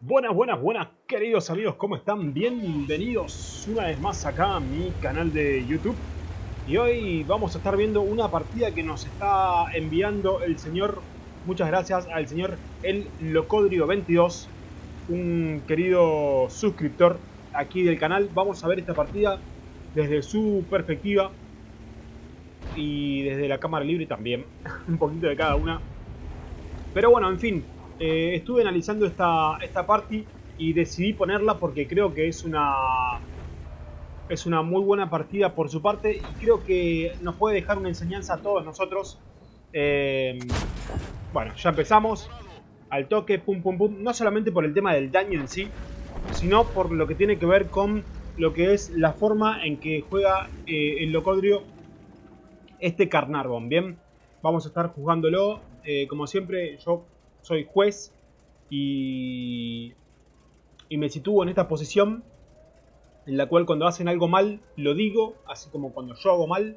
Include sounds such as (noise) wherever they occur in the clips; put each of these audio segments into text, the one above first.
Buenas, buenas, buenas, queridos amigos, ¿cómo están? Bienvenidos una vez más acá a mi canal de YouTube. Y hoy vamos a estar viendo una partida que nos está enviando el señor, muchas gracias al señor El Locodrio 22, un querido suscriptor aquí del canal. Vamos a ver esta partida desde su perspectiva y desde la cámara libre también, (laughs) un poquito de cada una. Pero bueno, en fin, eh, estuve analizando esta, esta party y decidí ponerla porque creo que es una es una muy buena partida por su parte y creo que nos puede dejar una enseñanza a todos nosotros. Eh, bueno, ya empezamos al toque, pum pum pum, no solamente por el tema del daño en sí, sino por lo que tiene que ver con lo que es la forma en que juega eh, el Locodrio este Carnarvon, ¿bien? Vamos a estar jugándolo, como siempre yo soy juez y, me sitúo en esta posición en la cual cuando hacen algo mal lo digo, así como cuando yo hago mal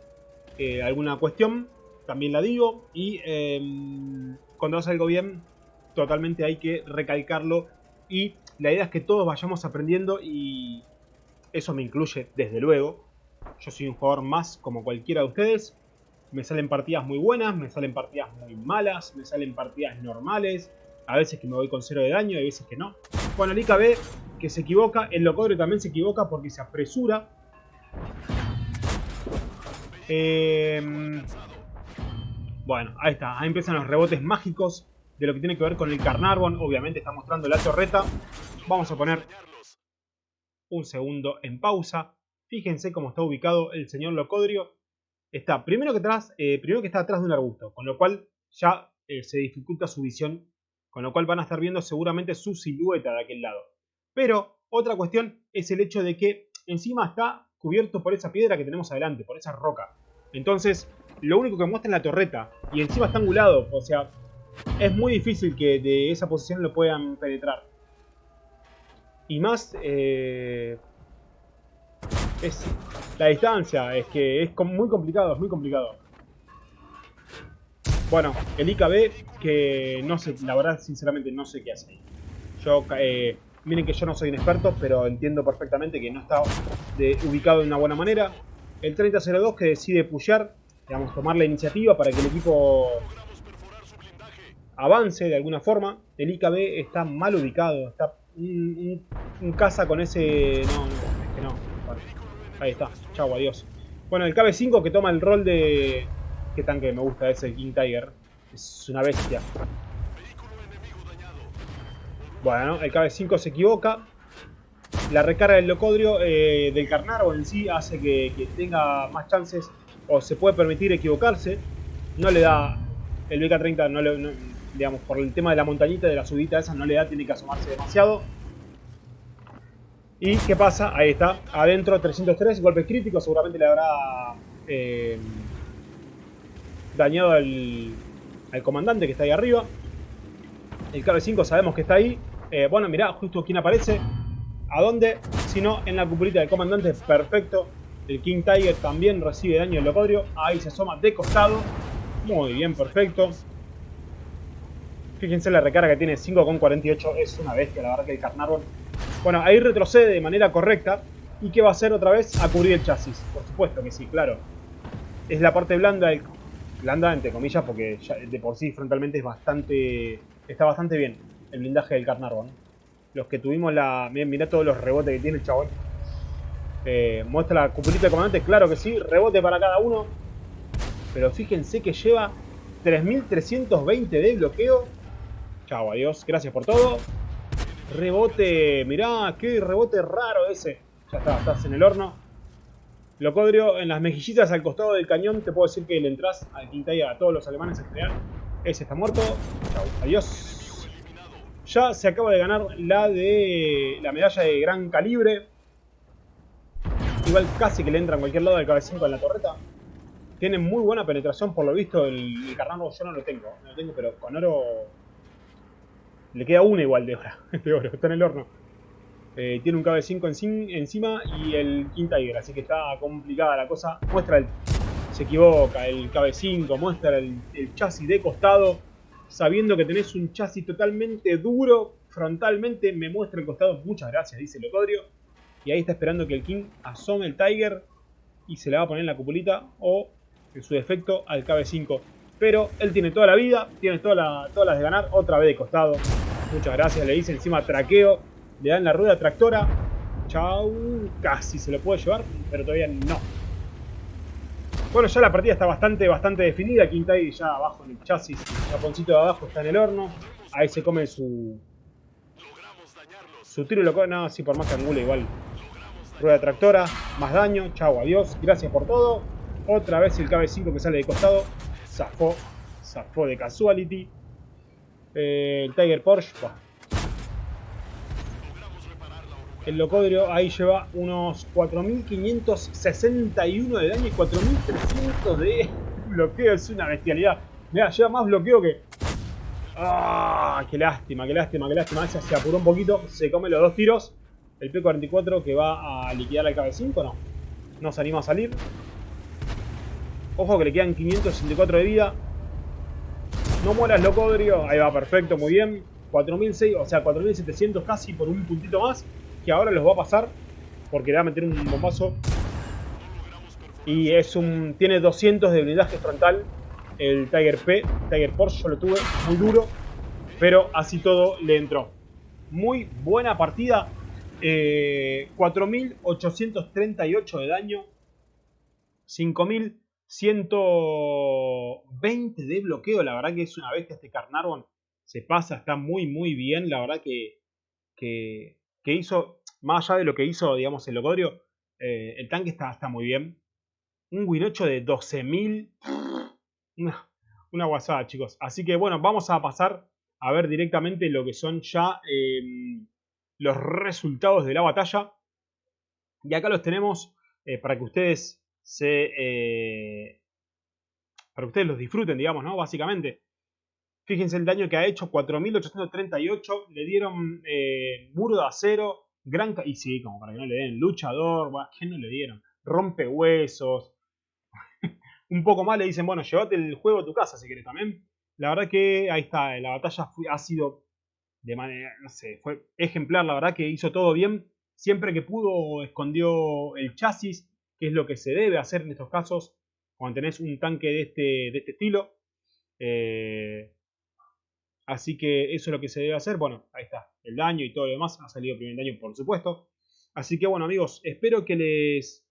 eh, alguna cuestión, también la digo, y em, cuando hace algo bien, totalmente hay que recalcarlo, y la idea es que todos vayamos aprendiendo y eso me incluye desde luego, yo soy un jugador más como cualquiera de ustedes, me salen partidas muy buenas, me salen partidas muy malas, me salen partidas normales. A veces que me voy con cero de daño, hay veces que no. Bueno, el IKB que se equivoca, el Locodrio también se equivoca porque se apresura. Em, bueno, ahí está, ahí empiezan los rebotes mágicos de lo que tiene que ver con el Carnarvon. Obviamente está mostrando la torreta. Vamos a poner un segundo en pausa. Fíjense cómo está ubicado el señor Locodrio está primero que, atrás, eh, primero que está atrás de un arbusto, con lo cual ya eh, se dificulta su visión, con lo cual van a estar viendo seguramente su silueta de aquel lado. Pero otra cuestión es el hecho de que encima está cubierto por esa piedra que tenemos adelante, por esa roca. Entonces, lo único que muestra es la torreta y encima está angulado, o sea, es muy difícil que de esa posición lo puedan penetrar. Y más, eh, es la distancia, es que es muy complicado, es muy complicado. Bueno, el IKB, que no sé, la verdad, sinceramente, no sé qué hace Yo, eh, miren que yo no soy un experto, pero entiendo perfectamente que no está ubicado de una buena manera. El 3002 que decide pushear, digamos, tomar la iniciativa para que el equipo avance de alguna forma. El IKB está mal ubicado, está un, casa con ese... No, no, es que no. Ahí está. Chau, adiós. Bueno, el KB5 que toma el rol de... ¿Qué tanque me gusta ese King Tiger? Es una bestia. Bueno, el KB5 se equivoca. La recarga del Locodrio eh, del Carnarvo en sí hace que, tenga más chances o se puede permitir equivocarse. No le da el BK-30, no le, digamos, por el tema de la montañita, de la subida esa, no le da, tiene que asomarse demasiado. ¿Y qué pasa? Ahí está, adentro 303, golpe crítico, seguramente le habrá eh, dañado al, comandante que está ahí arriba. El KB5 sabemos que está ahí. Eh, bueno, mirá, justo quién aparece. ¿A dónde? Si no, en la cupulita del comandante, perfecto. El King Tiger también recibe daño del locodrio. Ahí se asoma de costado. Muy bien, perfecto. Fíjense la recarga que tiene 5,48. Es una bestia, la verdad que el Carnarvon bueno, ahí retrocede de manera correcta. ¿Y qué va a hacer otra vez? A cubrir el chasis. Por supuesto que sí, claro. Es la parte blanda, blanda entre comillas, porque de por sí frontalmente es bastante... Está bastante bien el blindaje del Carnarvon. Los que tuvimos la... Mirá todos los rebotes que tiene el chabón. Eh, muestra la cupulita de comandante, claro que sí, rebote para cada uno. Pero fíjense que lleva 3320 de bloqueo. Chao, adiós, gracias por todo. Rebote, mirá, qué rebote raro ese. Ya está, estás en el horno. Locodrio, en las mejillitas al costado del cañón, te puedo decir que le entras al Quintaya a todos los alemanes en general. Ese está muerto. Chau, adiós. Ya se acaba de ganar la de la medalla de gran calibre. Igual casi que le entra en cualquier lado del cabecín con la torreta. Tiene muy buena penetración, por lo visto el, el carnado yo no lo tengo. No lo tengo, pero con oro le queda una igual de oro, (laughs) de oro está en el horno. Eh, tiene un KB5 encima y el King Tiger, así que está complicada la cosa. Muestra el... Se equivoca, el KB5, muestra el, chasis de costado. sabiendo que tenés un chasis totalmente duro, frontalmente, me muestra el costado, muchas gracias, dice Locodrio. Y ahí está esperando que el King asome el Tiger y se le va a poner en la cupulita o, en su defecto, al KB5. Pero él tiene toda la vida, tiene todas las de ganar, otra vez de costado. Muchas gracias, le dice encima traqueo, le dan la rueda tractora. Chau, casi se lo puede llevar, pero todavía no. Bueno, ya la partida está bastante, bastante definida. Quintay ya abajo en el chasis, el de abajo está en el horno. Ahí se come su... Su tiro lo No, sí, por más que angula igual. Rueda tractora, más daño. Chau, adiós. Gracias por todo. Otra vez el KB5 que sale de costado. Zafó. Zafó de casuality. Eh, el Tiger Porsche. El Locodrio ahí lleva unos 4561 de daño y 4300 de (laughs) bloqueo. Es una bestialidad. Mira, lleva más bloqueo que... ¡Ah! ¡Qué lástima, qué lástima, qué lástima! Esa se apuró un poquito, se come los dos tiros. El P44 que va a liquidar al KB5, no. No se anima a salir. Ojo que le quedan 564 de vida. No mueras, Locodrio. Ahí va, perfecto, muy bien. 4.600, o sea, 4.700 casi por un puntito más que ahora los va a pasar porque le va a meter un bombazo. Y es un tiene 200 de blindaje frontal el Tiger P, Tiger Porsche, yo lo tuve muy duro, pero así todo le entró. Muy buena partida, 4.838 eh, de daño, 5.120 de bloqueo, la verdad que es una bestia este Carnarvon, se pasa, está muy muy bien, la verdad que, que, que hizo más allá de lo que hizo, digamos, el Locodrio, eh, el tanque está, está muy bien. Un Winocho de 12.000. Una, una guasada, chicos. Así que bueno, vamos a pasar a ver directamente lo que son ya em, los resultados de la batalla. Y acá los tenemos eh, para que ustedes se... Eh, para que ustedes los disfruten, digamos, ¿no? Básicamente. Fíjense el daño que ha hecho, 4.838. Le dieron eh, muro de acero, Gran y sí, como para que no le den. Luchador, ¿qué no le dieron? Rompehuesos. (laughs) un poco más le dicen, bueno, llévate el juego a tu casa si querés también. La verdad que ahí está, la batalla ha sido de manera, no sé, fue ejemplar, la verdad que hizo todo bien. Siempre que pudo escondió el chasis, que es lo que se debe hacer en estos casos cuando tenés un tanque de este, de este estilo. Eh, Así que eso es lo que se debe hacer. Bueno, ahí está. El daño y todo lo demás. Ha salido primer daño, por supuesto. Así que bueno, amigos, espero que les,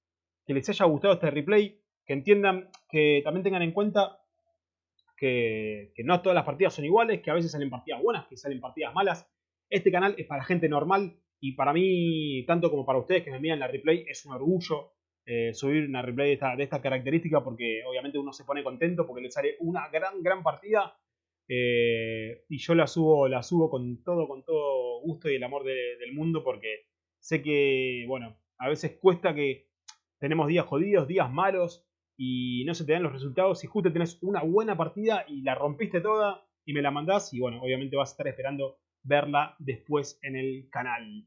les haya gustado este replay. Que entiendan, que también tengan en cuenta que, que, no todas las partidas son iguales. Que a veces salen partidas buenas, que salen partidas malas. Este canal es para gente normal. Y para mí, tanto como para ustedes que me miran la replay, es un orgullo eh, subir una replay de esta, de esta característica. Porque obviamente uno se pone contento porque le sale una gran, gran partida eh, y yo la subo, la subo con todo, con todo gusto y el amor del mundo porque sé que, bueno, a veces cuesta que tenemos días jodidos, días malos y no se te dan los resultados y justo tenés una buena partida y la rompiste toda y me la mandás y bueno, obviamente vas a estar esperando verla después en el canal.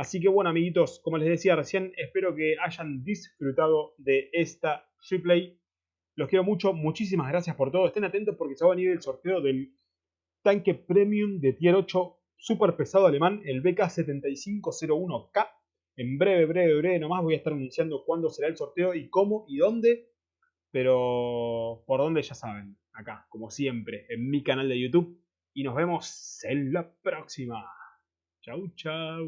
Así que bueno amiguitos, como les decía recién, espero que hayan disfrutado de esta replay los quiero mucho, muchísimas gracias por todo. Estén atentos porque se va a venir el sorteo del tanque premium de tier 8 super pesado alemán, el BK7501K. En breve, breve, breve nomás voy a estar anunciando cuándo será el sorteo y cómo y dónde. Pero por dónde ya saben, acá, como siempre, en mi canal de YouTube. Y nos vemos en la próxima. Chau, chau.